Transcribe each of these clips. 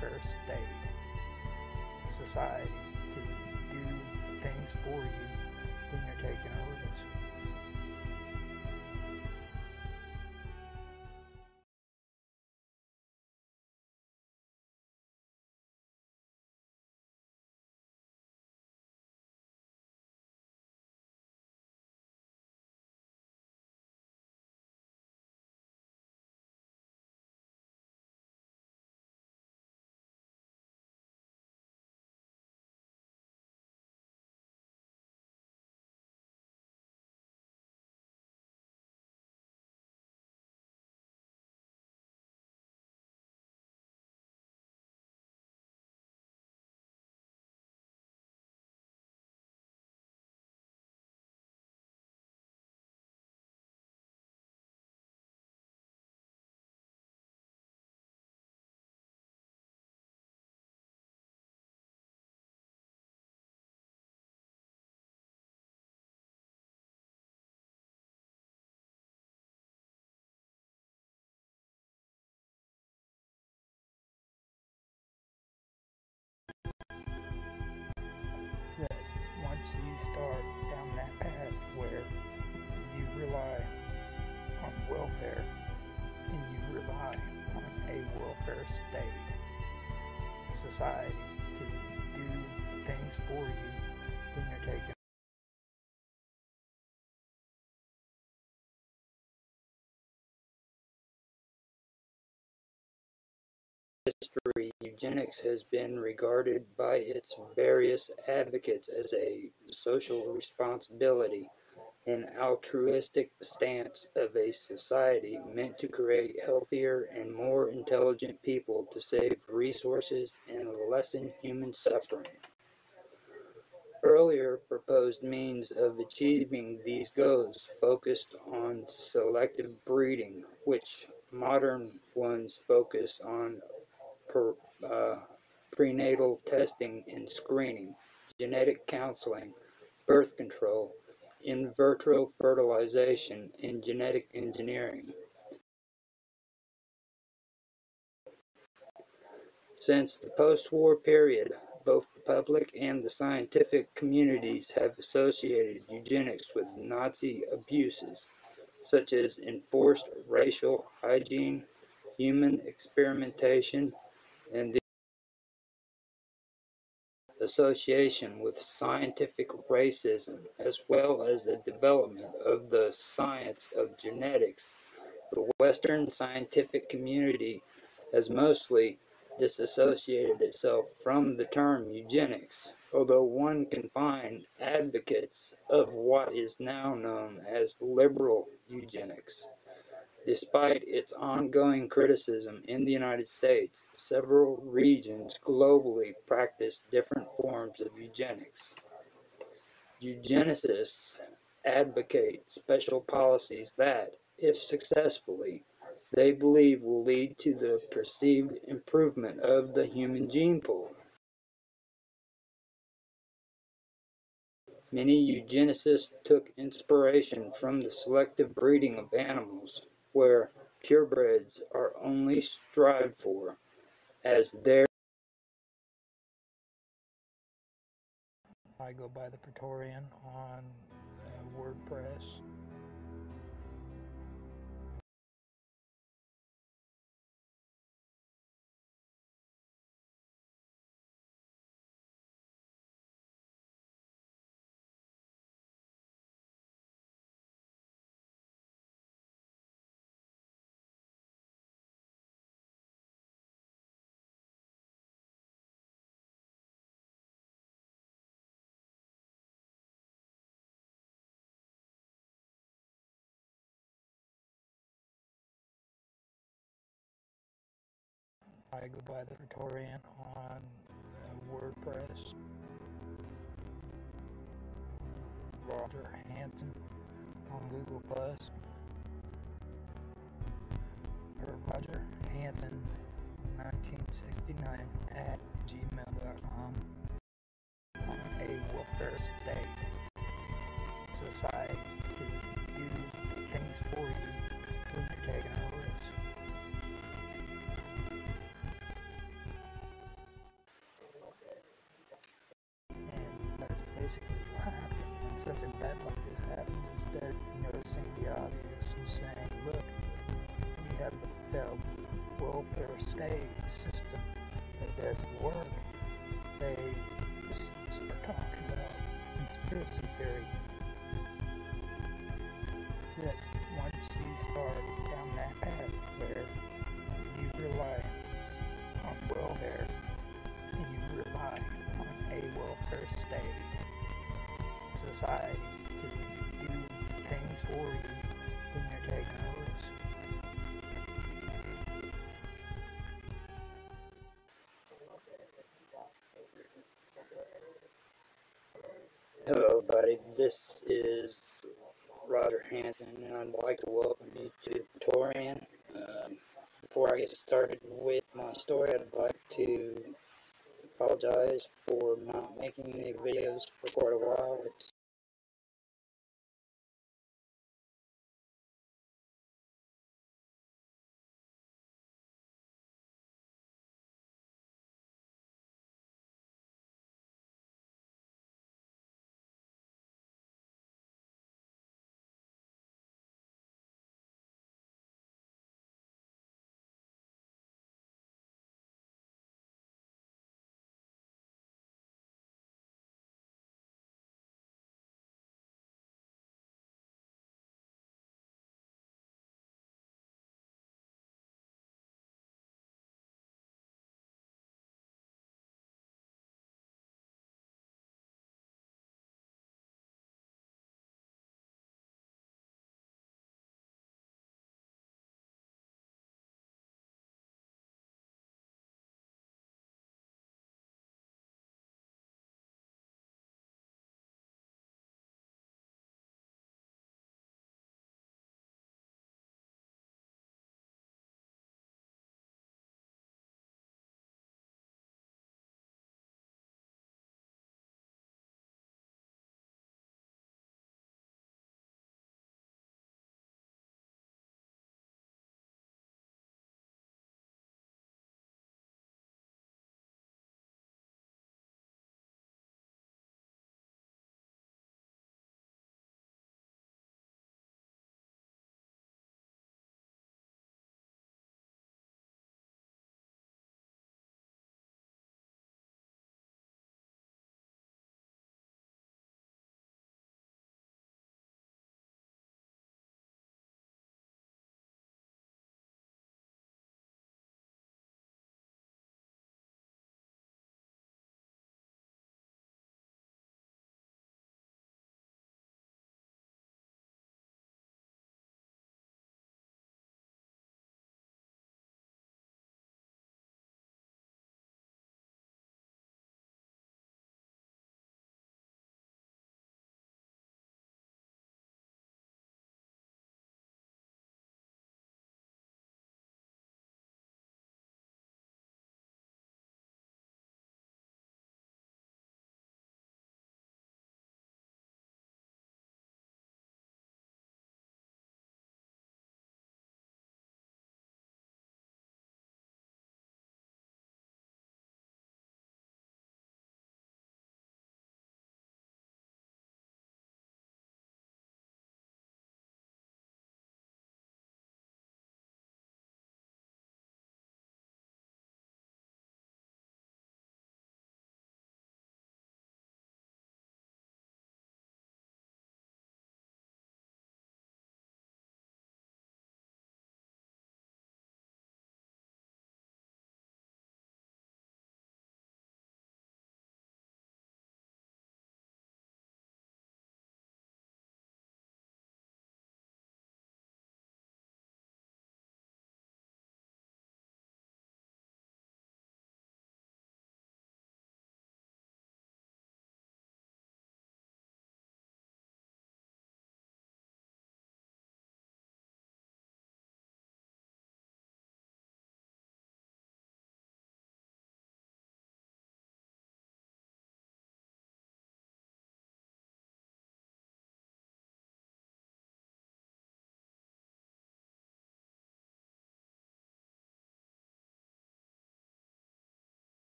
welfare state, society to do things for you history, eugenics has been regarded by its various advocates as a social responsibility, an altruistic stance of a society meant to create healthier and more intelligent people to save resources and lessen human suffering. Earlier proposed means of achieving these goals focused on selective breeding, which modern ones focus on per, uh, prenatal testing and screening, genetic counseling, birth control, in vitro fertilization, and genetic engineering. Since the post-war period, both the public and the scientific communities have associated eugenics with Nazi abuses, such as enforced racial hygiene, human experimentation, and the association with scientific racism, as well as the development of the science of genetics. The Western scientific community has mostly disassociated itself from the term eugenics, although one can find advocates of what is now known as liberal eugenics. Despite its ongoing criticism in the United States, several regions globally practice different forms of eugenics. Eugenicists advocate special policies that, if successfully, they believe will lead to the perceived improvement of the human gene pool. Many eugenicists took inspiration from the selective breeding of animals, where purebreds are only strived for, as their I go by the Praetorian on uh, WordPress. I go by the Praetorian on uh, WordPress. Roger Hanson on Google Plus. Or Roger Hanson 1969 at gmail.com a welfare state society bad like this happens, instead of noticing the obvious and saying, look, we have the welfare state system that doesn't work, they just start talking about conspiracy theory. Hello, everybody. This is Roger Hanson, and I'd like to welcome you to Torian. Um, before I get started with my story, I'd like to apologize for not making any videos for quite a while. It's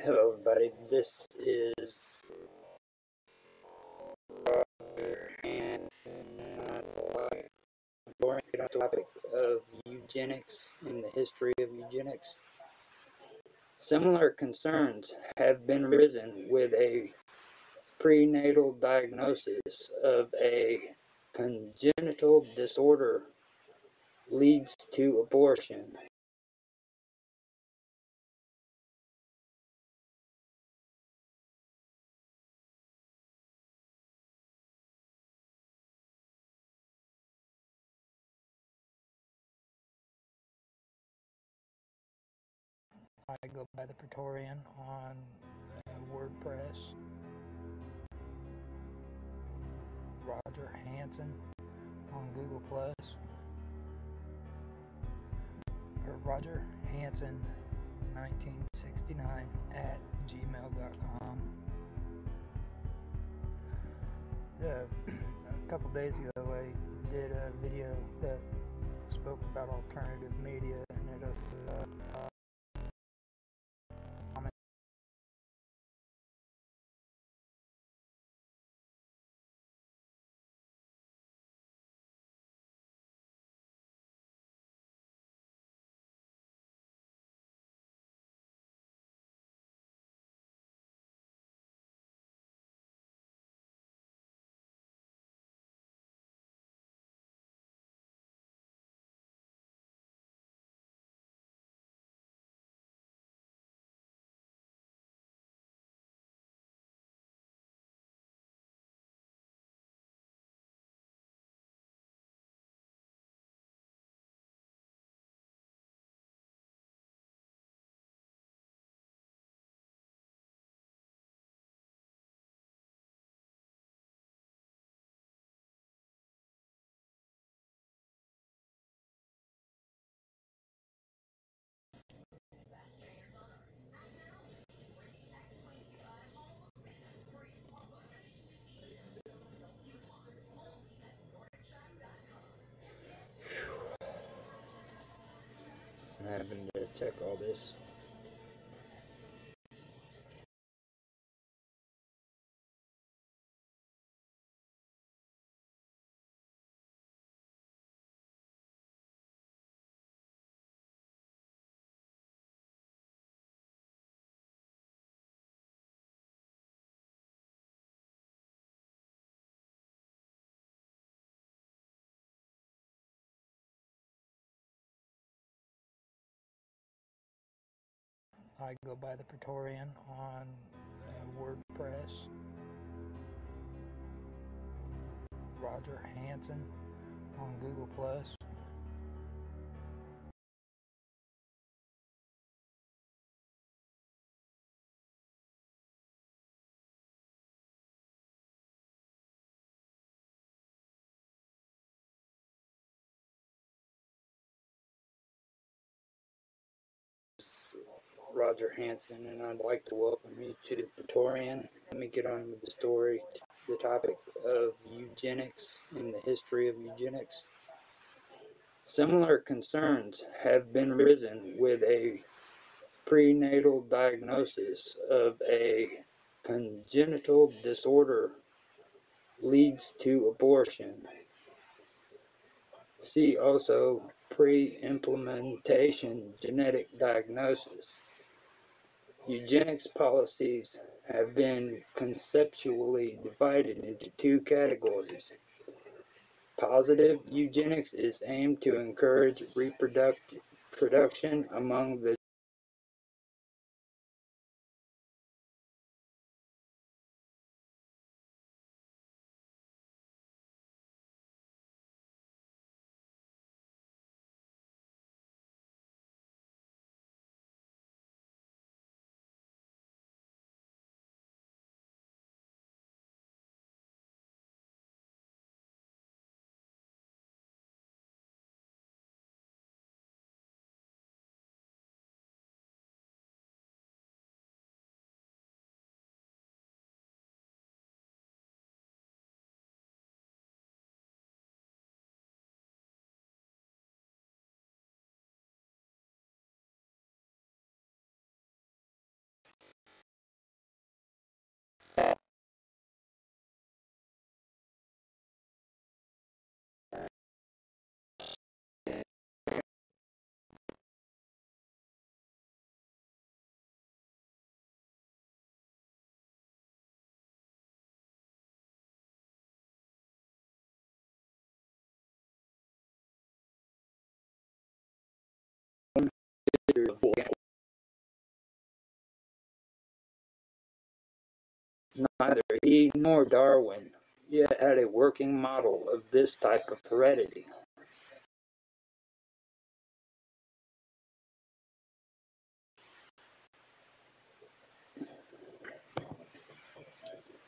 Hello, everybody. This is. Boring topic of eugenics and the history of eugenics. Similar concerns have been risen with a prenatal diagnosis of a congenital disorder leads to abortion. I go by the Praetorian on uh, WordPress. Roger Hanson on Google Plus. Or Roger Hanson 1969 at gmail.com. Uh, a couple days ago, I did a video that spoke about alternative media, and it was uh, I'm having to check all this. I go by the Praetorian on uh, WordPress. Roger Hanson on Google Plus. Roger Hanson, and I'd like to welcome you to the Praetorian. Let me get on with the story, the topic of eugenics and the history of eugenics. Similar concerns have been risen with a prenatal diagnosis of a congenital disorder leads to abortion. See also pre-implementation genetic diagnosis. Eugenics policies have been conceptually divided into two categories. Positive eugenics is aimed to encourage reproduction among the Neither he nor Darwin yet had a working model of this type of heredity.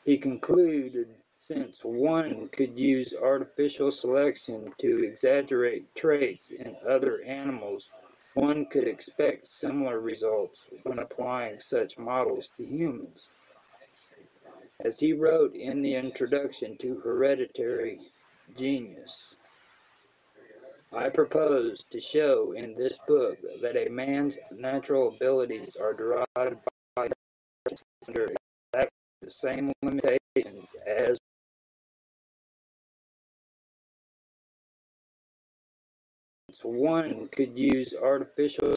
He concluded since one could use artificial selection to exaggerate traits in other animals, one could expect similar results when applying such models to humans. As he wrote in the introduction to Hereditary Genius, I propose to show in this book that a man's natural abilities are derived by under exactly the same limitations as one could use artificial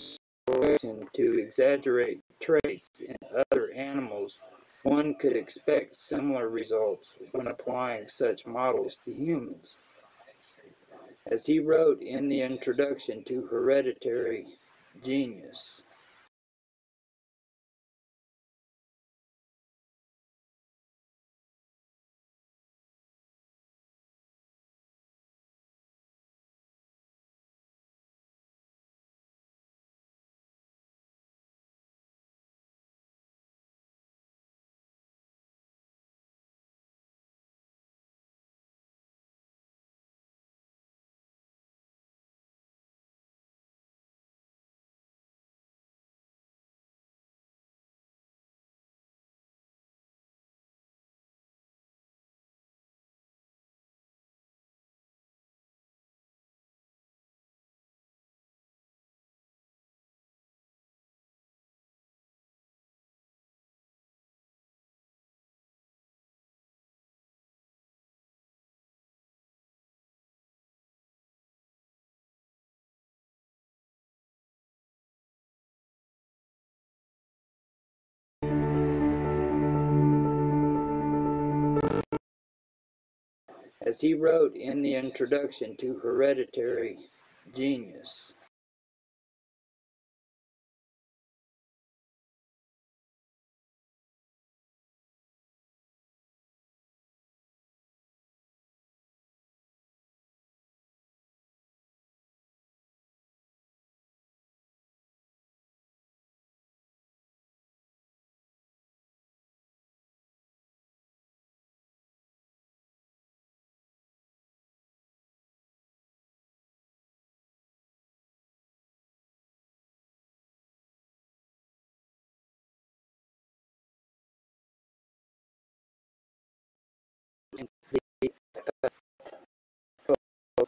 selection to exaggerate traits in other animals, one could expect similar results when applying such models to humans. As he wrote in the introduction to Hereditary Genius, as he wrote in the introduction to Hereditary Genius.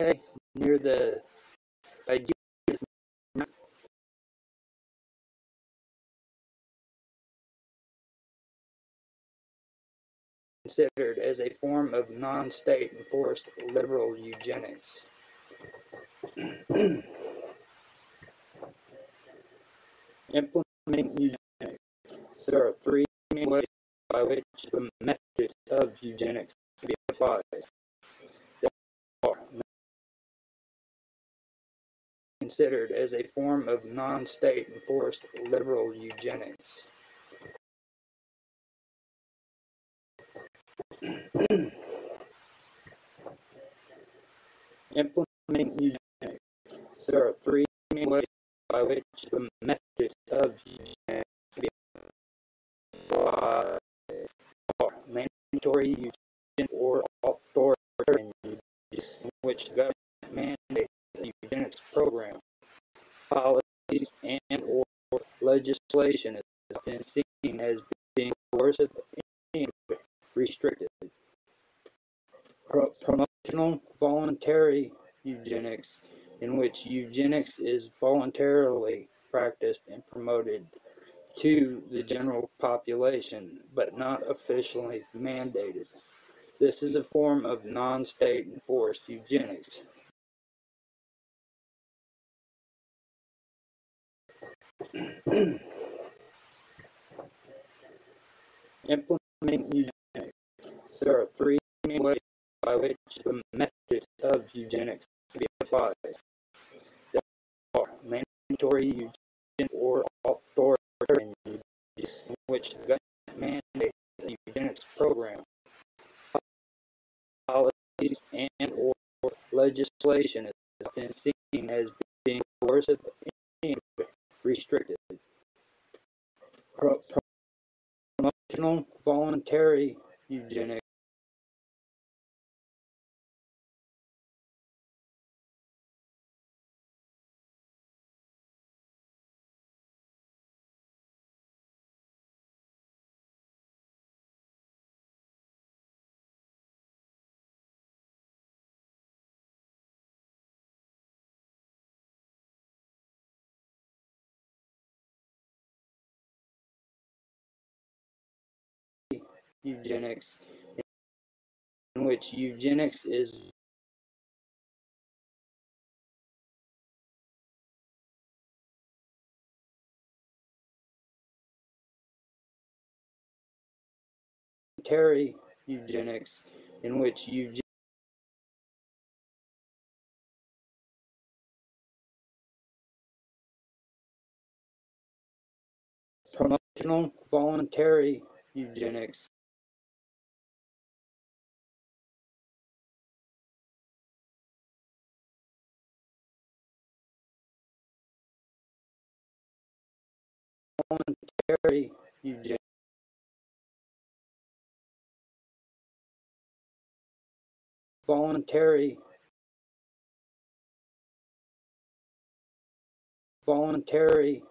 Near the is considered as a form of non-state enforced liberal eugenics. Implementing eugenics. There are three main ways by which the methods of eugenics can be applied. Considered as a form of non-state enforced liberal eugenics. Implementing eugenics. There are three main ways by which the methods of eugenics be. Are mandatory eugenics or authoritarian eugenics, in which government a eugenics program. Policies and or legislation is often seen as being coercive and restrictive. Pro promotional voluntary eugenics, in which eugenics is voluntarily practiced and promoted to the general population, but not officially mandated. This is a form of non-state enforced eugenics. Implementing eugenics. There are three main ways by which the methods of eugenics can be applied. There are mandatory eugenics or authoritarian eugenics in which the government mandates a eugenics program, policies, and or legislation is often seen as being coercive and restrictive. Pro promotional voluntary eugenics eugenics in which eugenics is voluntary eugenics in which eugenics promotional voluntary eugenics voluntary eugenics voluntary voluntary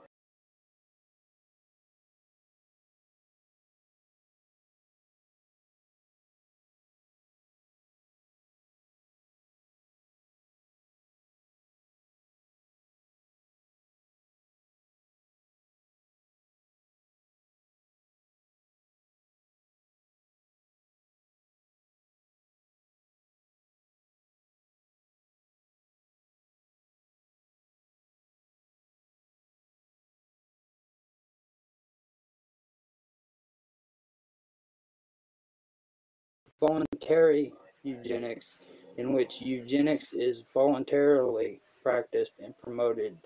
voluntary eugenics in which eugenics is voluntarily practiced and promoted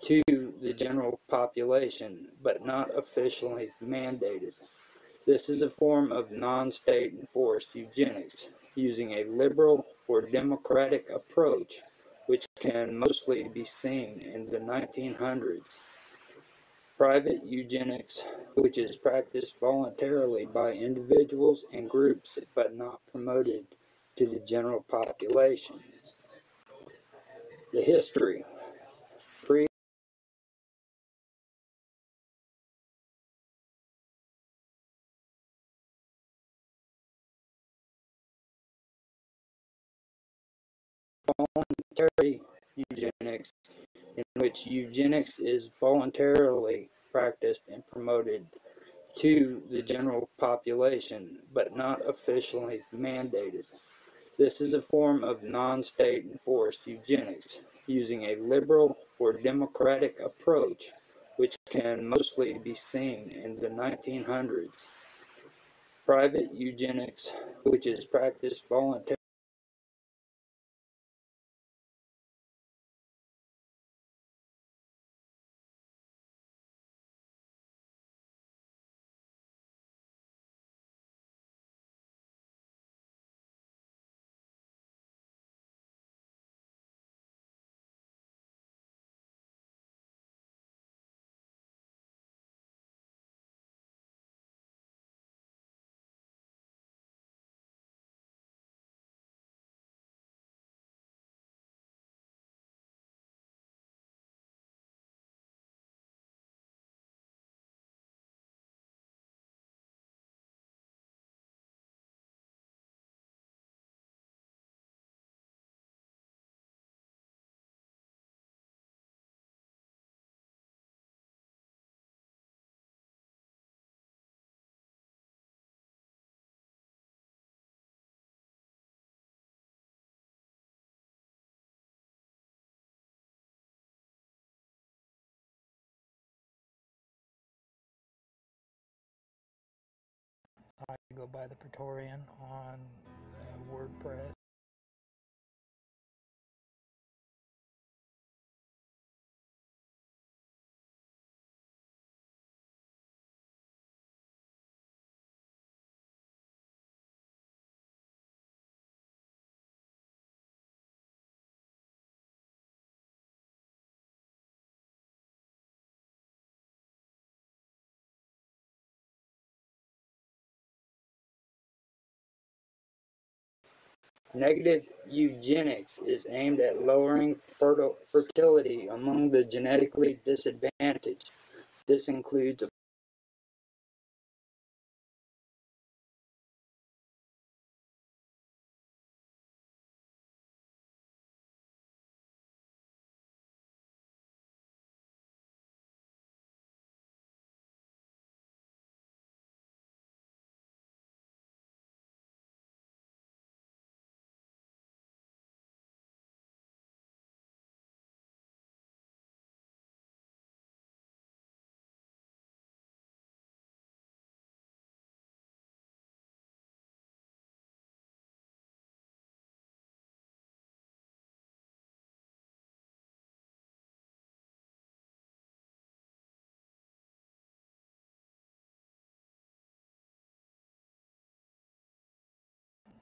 to the general population but not officially mandated. This is a form of non-state enforced eugenics using a liberal or democratic approach which can mostly be seen in the 1900s. Private eugenics, which is practiced voluntarily by individuals and groups but not promoted to the general population. The history. Voluntary eugenics which eugenics is voluntarily practiced and promoted to the general population but not officially mandated. This is a form of non-state enforced eugenics using a liberal or democratic approach which can mostly be seen in the 1900s. Private eugenics, which is practiced voluntarily I go by the Praetorian on uh, WordPress. Negative eugenics is aimed at lowering fertility among the genetically disadvantaged. This includes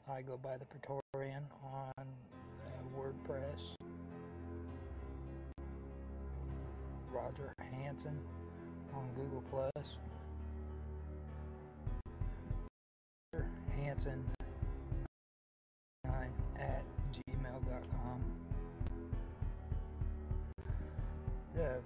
I go by the Praetorian on uh, WordPress. Roger Hanson on Google Plus. Hanson at gmail.com. The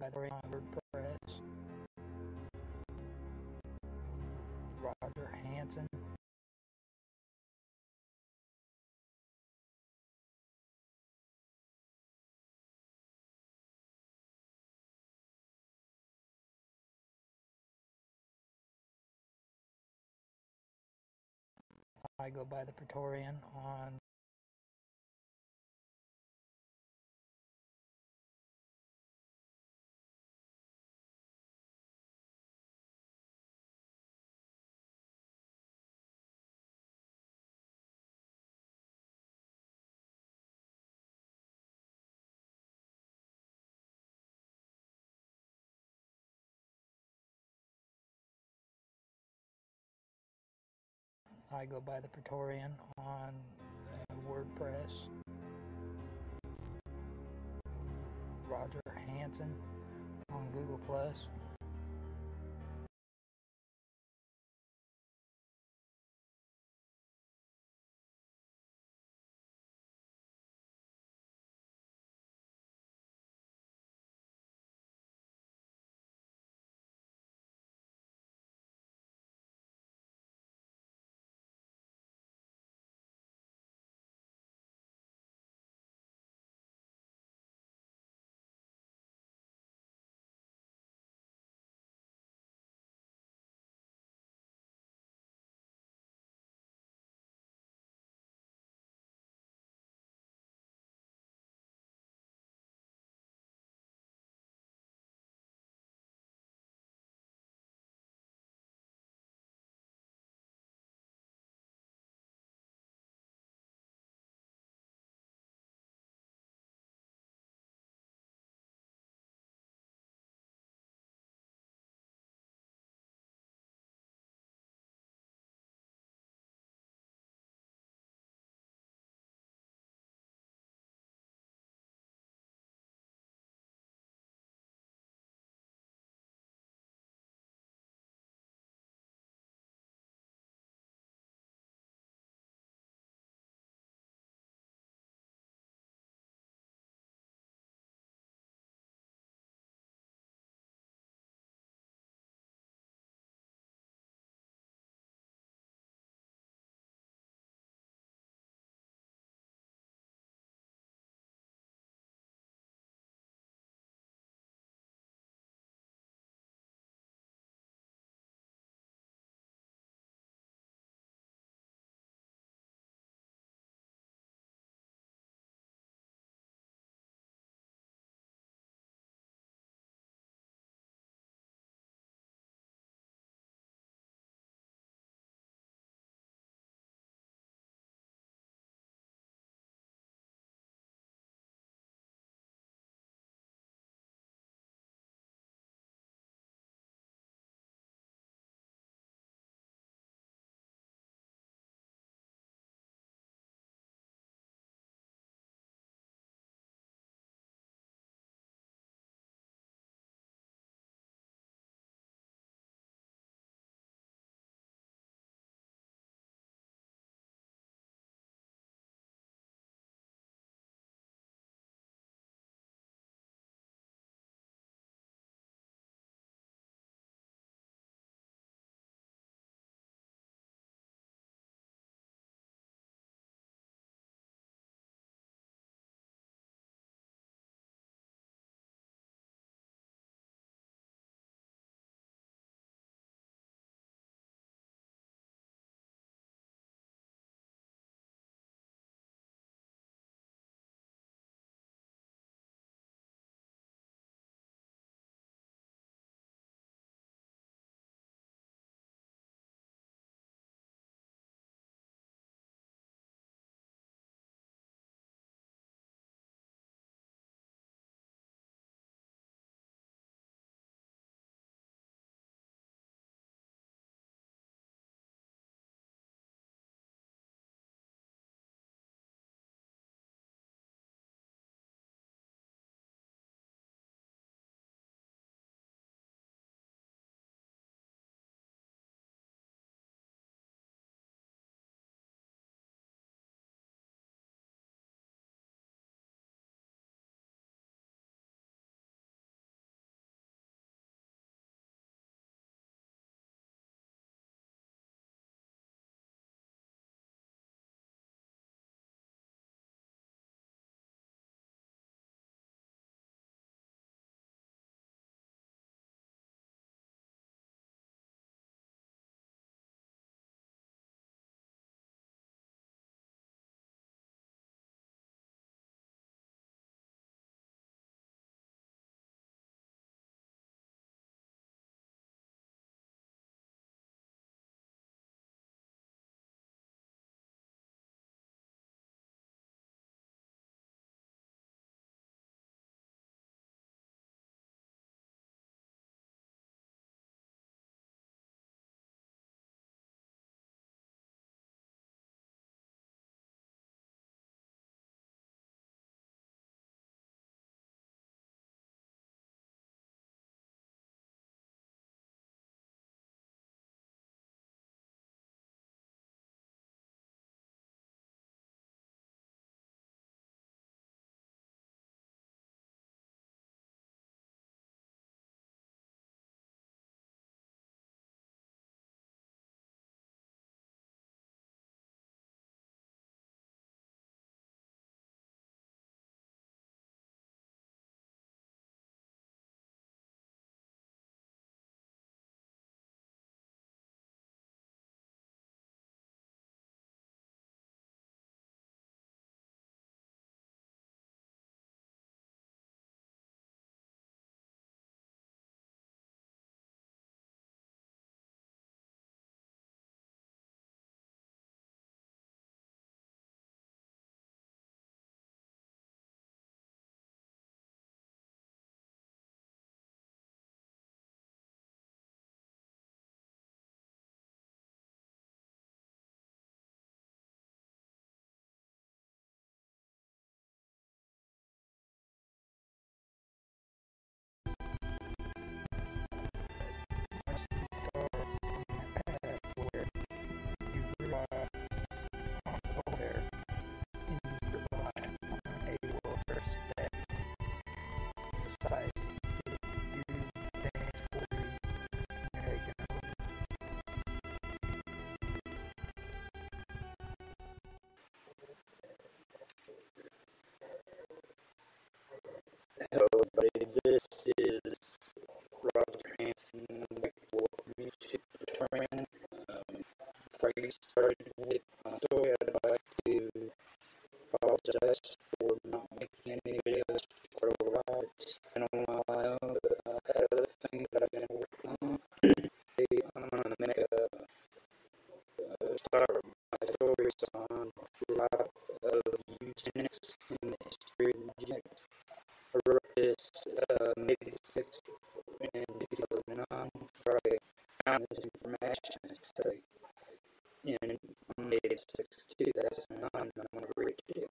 by the WordPress. Roger Hanson. I go by the Praetorian on I go by the Praetorian on uh, WordPress. Roger Hanson on Google Plus. Hello, everybody. This is Roger Hanson with Music Training. Um, before I get started with my story, I'd like to apologize for not making any videos for a while. It's been a while, but I had other things that I've been working on. Today, I'm gonna make a, a start my stories on the life of eugenics and the history of eugenics. I wrote this uh, maybe six in 2009. Probably found this information say in May 6, 2009. I'm going to read it to you.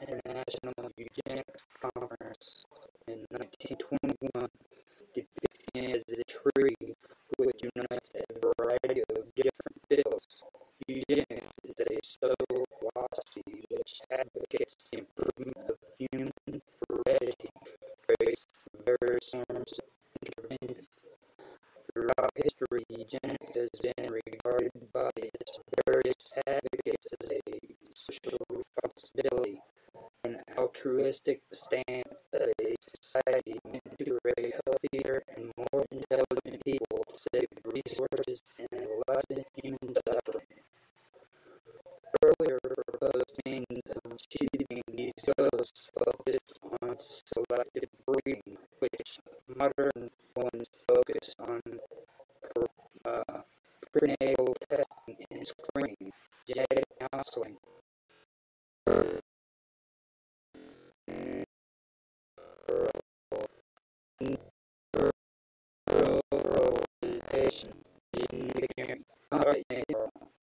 International Eugenics Conference in 1921 depicting as a tree which unites a variety of different fields. Eugenics is a social philosophy which advocates the improvement of human heredity based on various forms of intervention. Throughout history, eugenics has been regarded by its various advocates as a social responsibility, an altruistic stance of a society meant to raise healthier and more intelligent people to save resources and lessen human suffering. Earlier proposed means of achieving these goals focused on selective breeding, which modern ones focus on uh, prenatal testing and screening, genetic counseling, ruralization, engineering. Alright,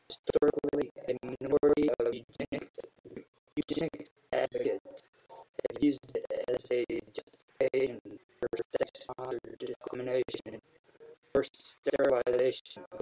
historically, a minority of eugenics, eugenics advocates have used it as a justification for state-sponsored discrimination for sterilization